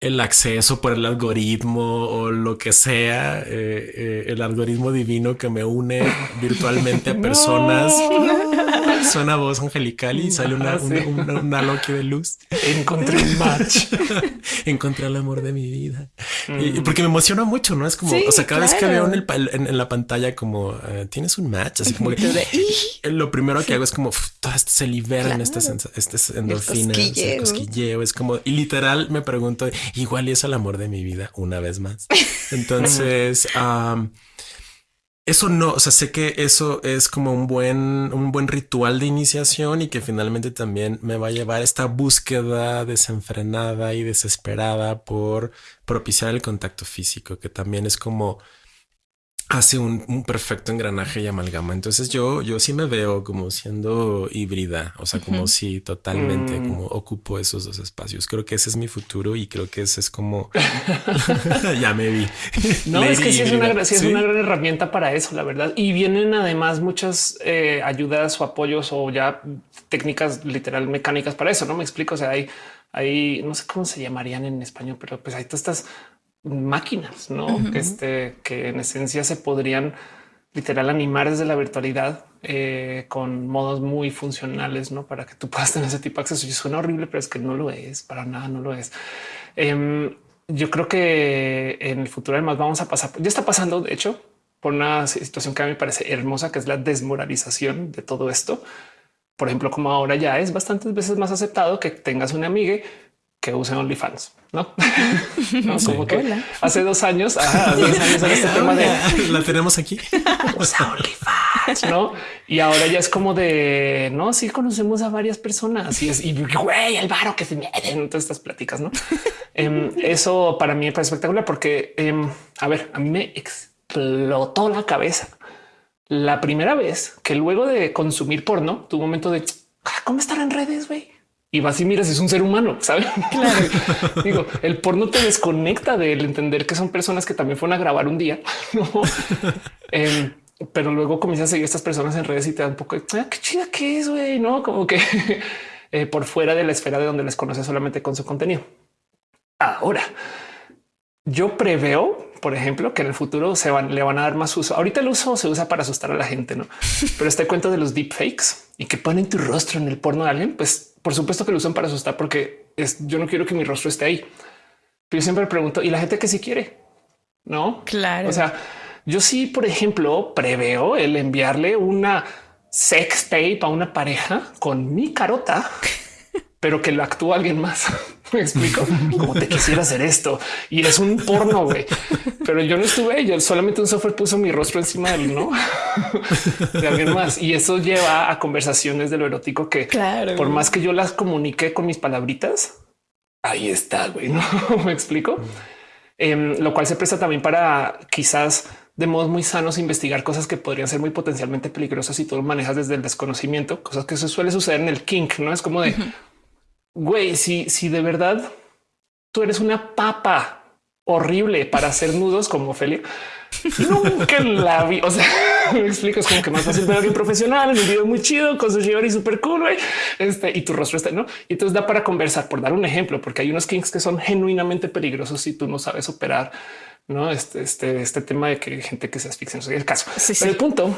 el acceso por el algoritmo o lo que sea, eh, eh, el algoritmo divino que me une virtualmente a personas. Suena voz angelical y sale una, ah, una, Loki de luz. Encontré un match. Encontré el amor de mi vida. Y, mm. porque me emociona mucho, ¿no? Es como, o sea, cada vez que veo en, el, en, la pantalla como eh, tienes un match, así como que lo primero que hago es como se liberan estas, estas endorfinas, el cosquilleo. Es como, y literal me pregunto, igual es el amor de mi vida una vez más. Entonces, eso no, o sea, sé que eso es como un buen, un buen ritual de iniciación y que finalmente también me va a llevar esta búsqueda desenfrenada y desesperada por propiciar el contacto físico, que también es como hace un, perfecto engranaje y amalgama. Entonces yo, yo sí me veo como siendo híbrida, o sea, como si totalmente mm. como ocupo esos dos espacios. Creo que ese es mi futuro y creo que ese es como ya me vi. No, es que sí es, una, es una gran herramienta para eso, la verdad. Y vienen además muchas eh, ayudas o apoyos o ya técnicas literal mecánicas para eso. No me explico. O sea, hay, hay no sé cómo se llamarían en español, pero pues hay todas estas máquinas, ¿no? este, que en esencia se podrían literal animar desde la virtualidad eh, con modos muy funcionales, ¿no? Para que tú puedas tener ese tipo de acceso. Y suena horrible, pero es que no lo es, para nada no lo es. Em, yo creo que en el futuro además vamos a pasar, ya está pasando, de hecho, por una situación que a mí me parece hermosa, que es la desmoralización de todo esto. Por ejemplo, como ahora ya es bastantes veces más aceptado que tengas una amiga que use OnlyFans, no? Como que hace dos años, este tema de la tenemos aquí. Usa OnlyFans, no? Y ahora ya es como de no, sí conocemos a varias personas y es y güey, el varo que se mete en todas estas pláticas, no? Em, eso para mí es espectacular porque, em, a ver, a mí me explotó la cabeza la primera vez que luego de consumir porno, tu momento de ah, cómo estar en redes, güey y vas y miras, es un ser humano, ¿sabes? Claro. Digo, el porno te desconecta del entender que son personas que también fueron a grabar un día, em, pero luego comienzas a seguir a estas personas en redes y te da un poco de ah, qué chida que es, güey, no como que eh, por fuera de la esfera de donde les conoces solamente con su contenido. Ahora, yo preveo, por ejemplo, que en el futuro se van, le van a dar más uso. Ahorita el uso se usa para asustar a la gente, no? Pero este cuento de los deepfakes y que ponen tu rostro en el porno de alguien, pues por supuesto que lo usan para asustar porque es, yo no quiero que mi rostro esté ahí. Pero yo siempre pregunto y la gente que sí quiere, no? Claro. O sea, yo sí, por ejemplo, preveo el enviarle una sex tape a una pareja con mi carota, pero que lo actúa alguien más. Me explico como te quisiera hacer esto y es un porno, güey. Pero yo no estuve, yo solamente un software puso mi rostro encima del no de alguien más. Y eso lleva a conversaciones de lo erótico que por más que yo las comunique con mis palabritas, ahí está, güey. No me explico, em, lo cual se presta también para quizás de modos muy sanos investigar cosas que podrían ser muy potencialmente peligrosas y todo lo manejas desde el desconocimiento, cosas que eso suele suceder en el kink, no es como de güey, si, si de verdad tú eres una papa horrible para hacer nudos como Ophelia. Nunca la vi. O sea, me explico. Es como que más fácil ver a alguien profesional en un video muy chido con su y súper cool. Este y tu rostro está no. Y entonces da para conversar, por dar un ejemplo, porque hay unos kinks que son genuinamente peligrosos si tú no sabes operar. No, este, este, este tema de que gente que se asfixia, no sé el caso. Pero el punto,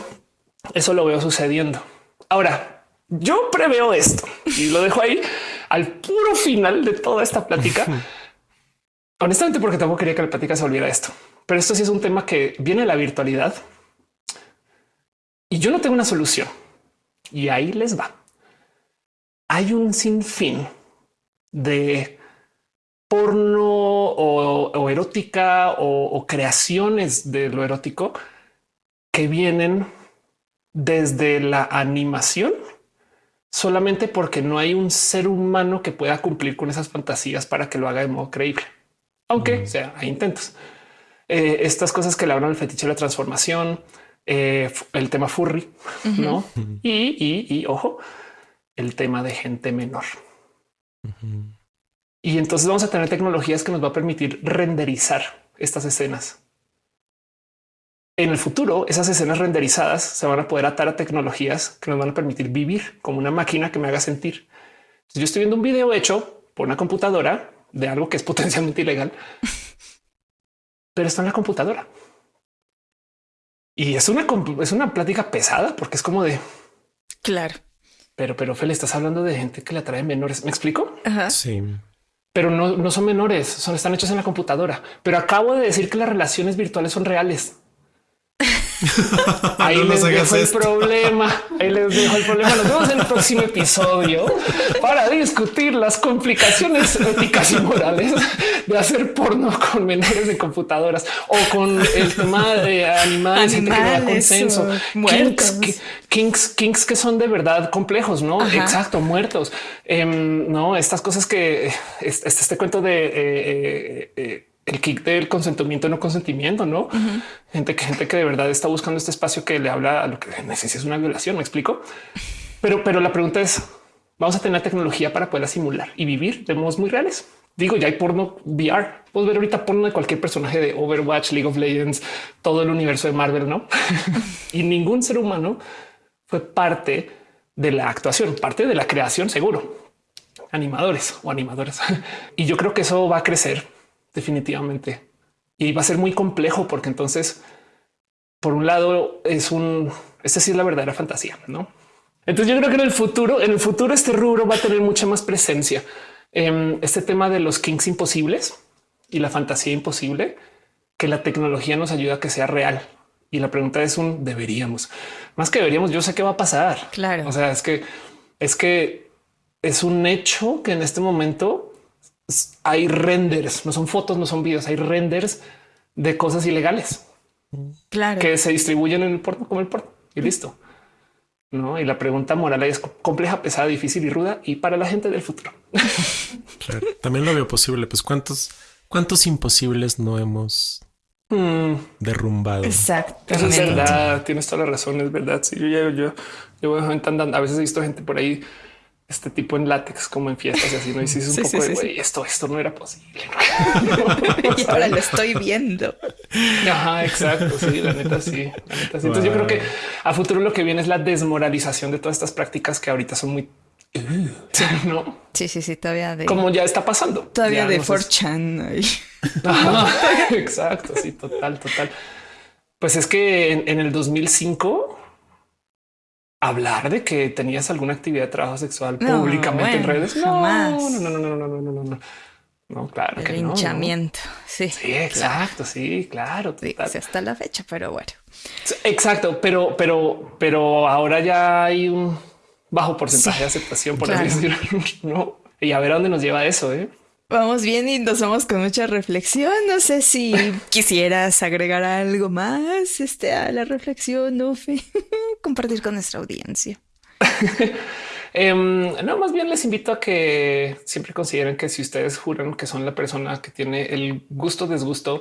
eso lo veo sucediendo. Ahora, yo preveo esto y lo dejo ahí al puro final de toda esta plática. Honestamente, porque tampoco quería que la plática se volviera esto. Pero esto sí es un tema que viene de la virtualidad y yo no tengo una solución. Y ahí les va. Hay un sinfín de porno o, erótica o, creaciones de lo erótico que vienen desde la animación solamente porque no hay un ser humano que pueda cumplir con esas fantasías para que lo haga de modo creíble, aunque sea hay intentos. Eh, estas cosas que le hablan el fetiche de la transformación, eh, el tema furry, no? Y, y, ojo, el tema de gente menor. Y entonces vamos a tener tecnologías que nos va a permitir renderizar estas escenas. En el futuro, esas escenas renderizadas se van a poder atar a tecnologías que nos van a permitir vivir como una máquina que me haga sentir. yo estoy viendo un video hecho por una computadora de algo que es potencialmente ilegal, pero está en la computadora. Y es una, es una plática pesada porque es como de claro. Pero, pero Fel, estás hablando de gente que le atrae menores. ¿Me explico? Sí pero no, son menores, son están hechos en la computadora. Pero acabo de decir que las relaciones virtuales son reales. Ahí les dejo el problema. Ahí les dejo el problema. Nos vemos en el próximo episodio para discutir las complicaciones éticas y morales de hacer porno con menores de computadoras o con el tema de animales, animales que consenso, kinks, kinks, que son de verdad complejos, no exacto, muertos. Em, no, estas cosas que este, este cuento de eh, eh, eh, el kick del consentimiento, no consentimiento, no gente que gente que de verdad está buscando este espacio que le habla a lo que necesita es una violación. Me explico, pero, pero la pregunta es: vamos a tener tecnología para poder simular y vivir de modos muy reales. Digo, ya hay porno VR. Puedes ver ahorita porno de cualquier personaje de Overwatch, League of Legends, todo el universo de Marvel, no? y ningún ser humano fue parte de la actuación, parte de la creación, seguro. Animadores o animadoras. y yo creo que eso va a crecer definitivamente. Y va a ser muy complejo porque entonces, por un lado, es un, es decir, la verdadera fantasía, ¿no? Entonces yo creo que en el futuro, en el futuro este rubro va a tener mucha más presencia. en este tema de los kings imposibles y la fantasía imposible, que la tecnología nos ayuda a que sea real. Y la pregunta es un deberíamos más que deberíamos. Yo sé qué va a pasar. Claro. O sea, es que es que es un hecho que en este momento hay renders, no son fotos, no son videos, hay renders de cosas ilegales. Claro. Que se distribuyen en el puerto como el puerto y listo. No, y la pregunta moral es compleja, pesada, difícil y ruda y para la gente del futuro. También lo veo posible. Pues cuántos, cuántos imposibles no hemos mm. derrumbado. Es verdad. Tienes toda la razón. Es verdad. Sí, yo, yo, yo, yo a veces he visto gente por ahí este tipo en látex como en fiestas y así no hiciste un poco de güey, esto, esto no era posible. y ahora lo estoy viendo. Ajá, exacto. Sí, la neta, sí. Entonces yo creo que a futuro lo que viene es la desmoralización de todas estas prácticas que ahorita son muy Sí, no. Sí, sí, sí, todavía de. Como ya está pasando. Todavía de 4chan. exacto. Sí, total, total. Pues es que en, en el 2005 hablar de que tenías alguna actividad de trabajo sexual no, públicamente bueno, en redes. No, jamás. no, no, no, no, no, no, no. No, claro El que linchamiento. No. Sí. Sí, exacto. Claro. Sí, claro. Sí, hasta la fecha, pero bueno. Exacto. Pero, pero, pero ahora ya hay un bajo porcentaje sí, de aceptación, por claro. así decirlo. No. Y a ver a dónde nos lleva eso. ¿eh? Vamos bien y nos vamos con mucha reflexión. No sé si quisieras agregar algo más este, a la reflexión, no compartir con nuestra audiencia. Em, no, más bien les invito a que siempre consideren que si ustedes juran que son la persona que tiene el gusto, desgusto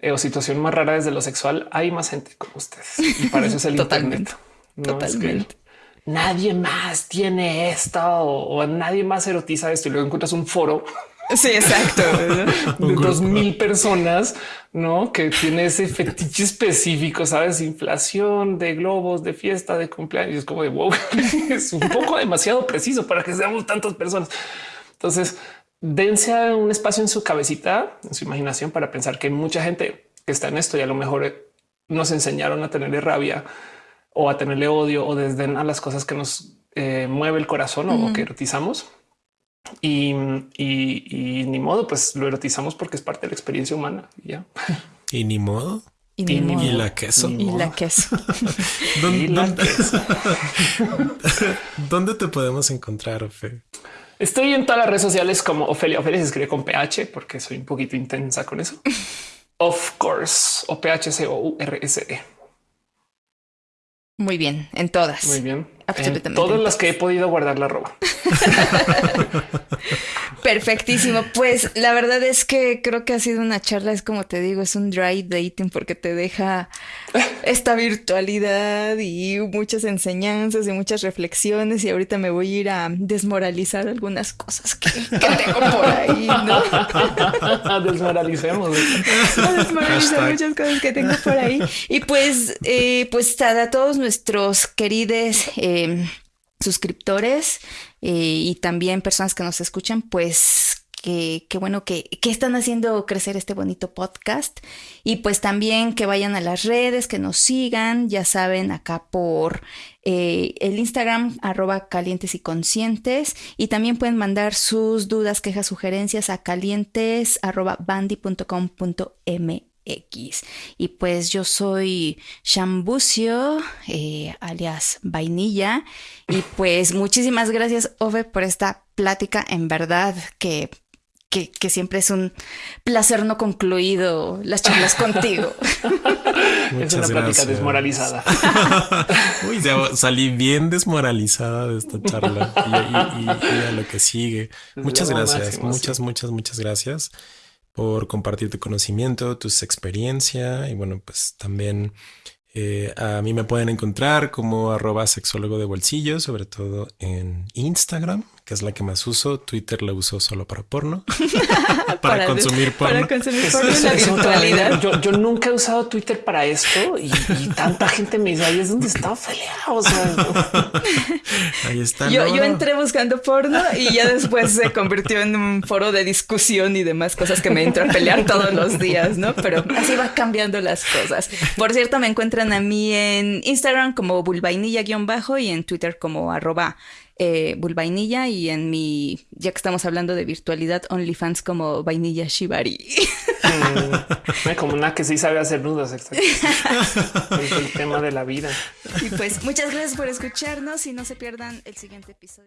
eh, o situación más rara desde lo sexual, hay más gente como ustedes. Y para eso es el Totalmente. Internet. Totalmente. nadie más tiene esto o, o nadie más erotiza esto y luego encuentras un foro Sí, exacto. de dos mil personas, no que tiene ese fetiche específico, sabes, inflación de globos, de fiesta, de cumpleaños. Es como de wow, es un poco demasiado preciso para que seamos tantas personas. Entonces, dense un espacio en su cabecita, en su imaginación para pensar que mucha gente que está en esto y a lo mejor nos enseñaron a tenerle rabia o a tenerle odio o desdén a las cosas que nos eh, mueve el corazón o que erotizamos y, ni modo, pues lo erotizamos porque es parte de la experiencia humana. Ya. Y ni modo. Y, la queso. Y la queso. ¿Dónde, te podemos encontrar, Ofe? Estoy en todas las redes sociales como Ofelia. Ofelia se escribe con PH porque soy un poquito intensa con eso. of course, o PH C O U R S E. Muy bien, en todas. Muy bien. Todas las que he podido guardar la ropa. Perfectísimo. Pues la verdad es que creo que ha sido una charla, es como te digo, es un dry dating porque te deja esta virtualidad y muchas enseñanzas y muchas reflexiones y ahorita me voy a ir a desmoralizar algunas cosas que, tengo por ahí, ¿no? Desmoralicemos. desmoralizar muchas cosas que tengo por ahí. Y pues, eh, pues a todos nuestros queridos eh, suscriptores eh, y también personas que nos escuchan, pues que, bueno que, están haciendo crecer este bonito podcast. Y pues también que vayan a las redes, que nos sigan, ya saben, acá por eh, el Instagram arroba calientes y conscientes. Y también pueden mandar sus dudas, quejas, sugerencias a calientes arroba X. Y pues yo soy Shambucio, eh, alias Vainilla. Y pues muchísimas gracias, Ove, por esta plática. En verdad que, que, siempre es un placer no concluido las charlas contigo. es una plática desmoralizada. Uy, salí bien desmoralizada de esta charla y, a lo que sigue. Muchas gracias, muchas, muchas, muchas gracias por compartir tu conocimiento, tus experiencias y bueno, pues también eh, a mí me pueden encontrar como arroba sexólogo de bolsillo, sobre todo en Instagram que es la que más uso. Twitter la uso solo para porno. para, consumir porno. Para consumir porno en la virtualidad. Yo, nunca he usado Twitter para esto y, tanta gente me dice, ahí es donde está Ophelia. O sea, ahí está. Yo, yo, entré buscando porno y ya después se convirtió en un foro de discusión y demás cosas que me entro a pelear todos los días, ¿no? Pero así va cambiando las cosas. Por cierto, me encuentran a mí en Instagram como bulvainilla-bajo y en Twitter como arroba eh, Vainilla y en mi, ya que estamos hablando de virtualidad, OnlyFans como Vainilla Shibari. Mm, como una que sí sabe hacer nudos, es el tema de la vida. Y pues muchas gracias por escucharnos y no se pierdan el siguiente episodio.